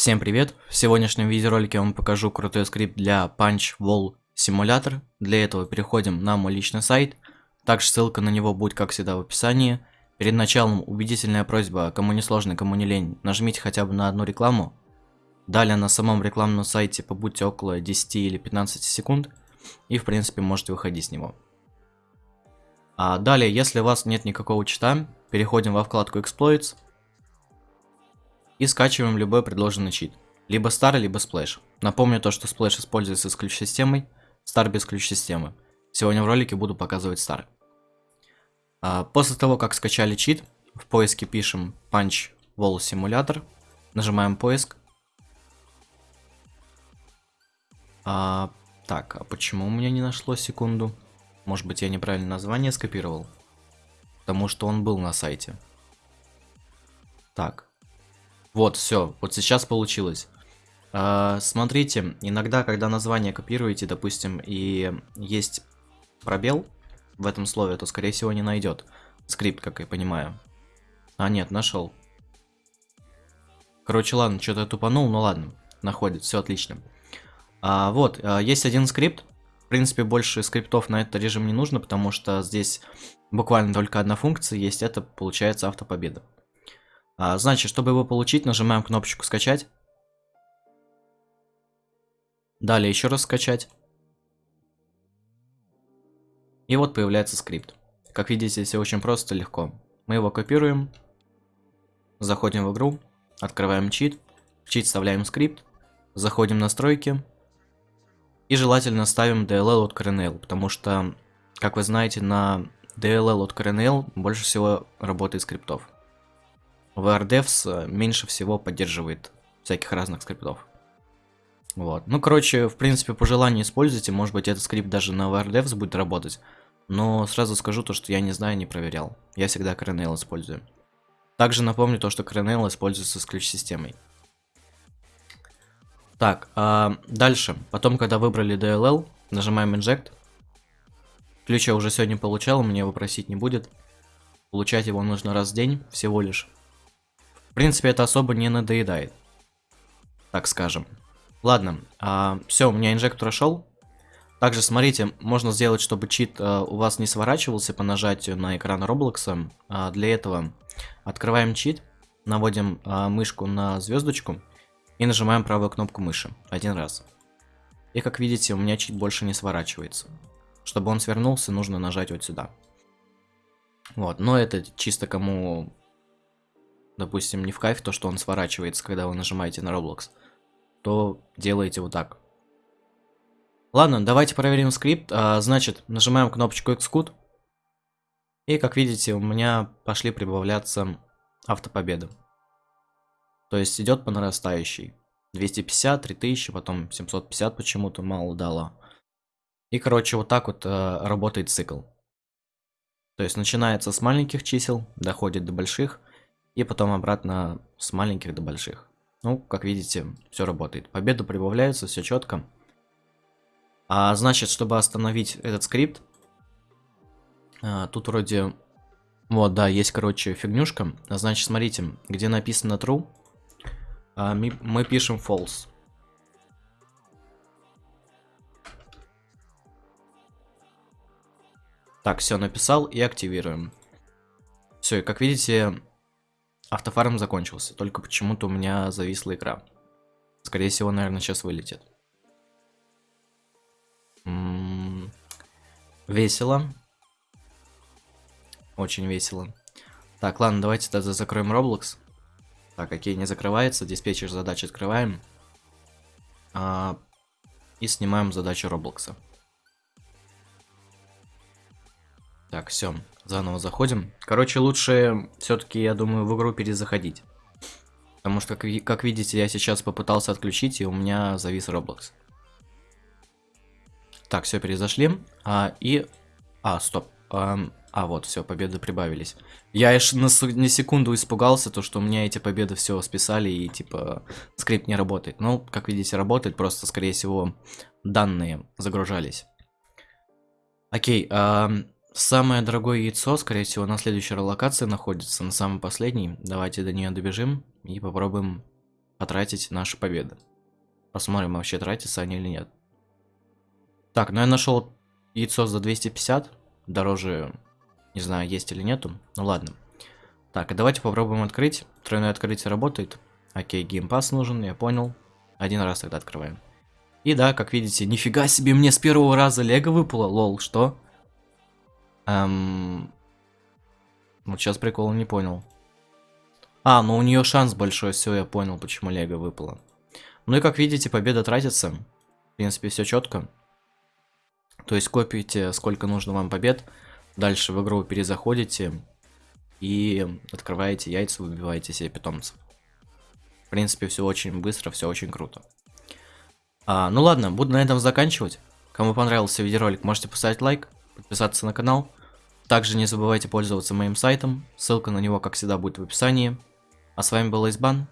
Всем привет! В сегодняшнем видеоролике я вам покажу крутой скрипт для Punch Wall Simulator. Для этого переходим на мой личный сайт. Также ссылка на него будет, как всегда, в описании. Перед началом убедительная просьба, кому не сложно, кому не лень, нажмите хотя бы на одну рекламу. Далее на самом рекламном сайте побудьте около 10 или 15 секунд. И в принципе можете выходить с него. А далее, если у вас нет никакого чита, переходим во вкладку Exploits и скачиваем любой предложенный чит. Либо Star, либо Splash. Напомню то, что Splash используется с ключ-системой, Star без ключ-системы. Сегодня в ролике буду показывать Star. А, после того, как скачали чит, в поиске пишем Punch Wall Simulator, нажимаем поиск. А, так, а почему у меня не нашло секунду? Может быть я неправильно название скопировал? Потому что он был на сайте. Так, вот, все, вот сейчас получилось. А, смотрите, иногда, когда название копируете, допустим, и есть пробел в этом слове, то, скорее всего, не найдет скрипт, как я понимаю. А, нет, нашел. Короче, ладно, что-то тупанул, ну ладно, находит, все отлично. А, вот, а, есть один скрипт. В принципе, больше скриптов на этот режим не нужно, потому что здесь буквально только одна функция есть, это получается автопобеда. А, значит, чтобы его получить, нажимаем кнопочку скачать. Далее еще раз скачать. И вот появляется скрипт. Как видите, все очень просто, легко. Мы его копируем. Заходим в игру. Открываем чит. В чит вставляем скрипт. Заходим в настройки. И желательно ставим DLL от Kernel, потому что, как вы знаете, на DLL от Kernel больше всего работает скриптов. VRDevs э, меньше всего поддерживает всяких разных скриптов. Вот. Ну, короче, в принципе, по желанию используйте. Может быть, этот скрипт даже на VRDevs будет работать. Но сразу скажу то, что я не знаю, не проверял. Я всегда Kernel использую. Также напомню то, что Kernel используется с ключ-системой. Так, а дальше. Потом, когда выбрали DLL, нажимаем Inject. Ключ я уже сегодня получал, мне его просить не будет. Получать его нужно раз в день, всего лишь. В принципе, это особо не надоедает. Так скажем. Ладно, а, все, у меня инжектор ушел. Также, смотрите, можно сделать, чтобы чит а, у вас не сворачивался по нажатию на экран Roblox. А, для этого открываем чит, наводим а, мышку на звездочку и нажимаем правую кнопку мыши один раз. И как видите, у меня чит больше не сворачивается. Чтобы он свернулся, нужно нажать вот сюда. Вот, но это чисто кому допустим, не в кайф то, что он сворачивается, когда вы нажимаете на Roblox, то делаете вот так. Ладно, давайте проверим скрипт. А, значит, нажимаем кнопочку Xcode. И, как видите, у меня пошли прибавляться автопобеды. То есть идет по нарастающей. 250, 3000, потом 750 почему-то мало дало. И, короче, вот так вот э, работает цикл. То есть начинается с маленьких чисел, доходит до больших, и потом обратно с маленьких до больших. Ну, как видите, все работает. Победа прибавляется, все четко. А значит, чтобы остановить этот скрипт, а, тут вроде... Вот, да, есть, короче, фигнюшка. Значит, смотрите, где написано true, а, мы, мы пишем false. Так, все написал и активируем. Все, и как видите, Автофарм закончился, только почему-то у меня зависла игра. Скорее всего, наверное, сейчас вылетит. М -м -м весело. Очень весело. Так, ладно, давайте тогда закроем Roblox. Так, окей, не закрывается. Диспетчер задач открываем. А, и снимаем задачу Роблокса. Так, все. Заново заходим. Короче, лучше все-таки, я думаю, в игру перезаходить. Потому что, как, как видите, я сейчас попытался отключить, и у меня завис Roblox. Так, все, перезашли. А, и... А, стоп. А, а вот, все, победы прибавились. Я аж на, на секунду испугался, то, что у меня эти победы все списали, и, типа, скрипт не работает. Ну, как видите, работает, просто, скорее всего, данные загружались. Окей, а, Самое дорогое яйцо, скорее всего, на следующей локации находится, на самой последней. Давайте до нее добежим и попробуем потратить наши победы. Посмотрим, вообще тратятся они или нет. Так, ну я нашел яйцо за 250. Дороже, не знаю, есть или нету. Ну ладно. Так, а давайте попробуем открыть. Тройное открытие работает. Окей, геймпас нужен, я понял. Один раз тогда открываем. И да, как видите, нифига себе, мне с первого раза лего выпало. Лол, что? Эм... Вот сейчас прикол не понял. А, ну у нее шанс большой, все, я понял, почему лего выпало. Ну и как видите, победа тратится. В принципе, все четко. То есть копите, сколько нужно вам побед. Дальше в игру перезаходите. И открываете яйца, выбиваете себе питомцев. В принципе, все очень быстро, все очень круто. А, ну ладно, буду на этом заканчивать. Кому понравился видеоролик, можете поставить лайк, подписаться на канал. Также не забывайте пользоваться моим сайтом, ссылка на него, как всегда, будет в описании. А с вами был Избан,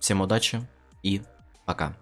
всем удачи и пока.